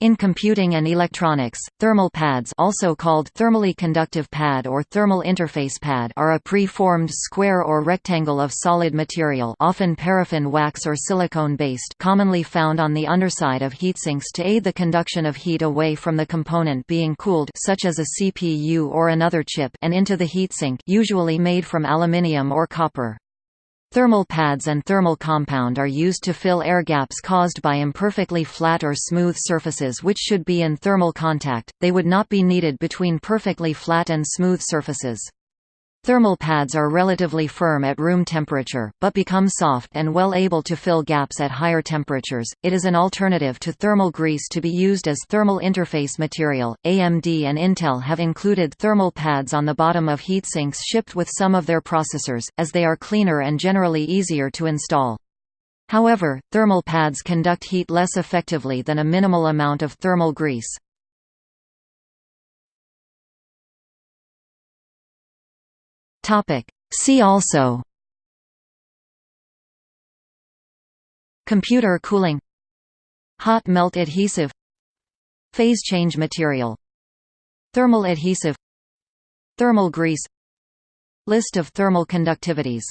In computing and electronics, thermal pads also called thermally conductive pad or thermal interface pad are a pre-formed square or rectangle of solid material often paraffin wax or silicone-based commonly found on the underside of heatsinks to aid the conduction of heat away from the component being cooled such as a CPU or another chip and into the heatsink usually made from aluminium or copper. Thermal pads and thermal compound are used to fill air gaps caused by imperfectly flat or smooth surfaces which should be in thermal contact, they would not be needed between perfectly flat and smooth surfaces. Thermal pads are relatively firm at room temperature, but become soft and well able to fill gaps at higher temperatures. It is an alternative to thermal grease to be used as thermal interface material. AMD and Intel have included thermal pads on the bottom of heatsinks shipped with some of their processors, as they are cleaner and generally easier to install. However, thermal pads conduct heat less effectively than a minimal amount of thermal grease. See also Computer cooling Hot melt adhesive Phase change material Thermal adhesive Thermal grease List of thermal conductivities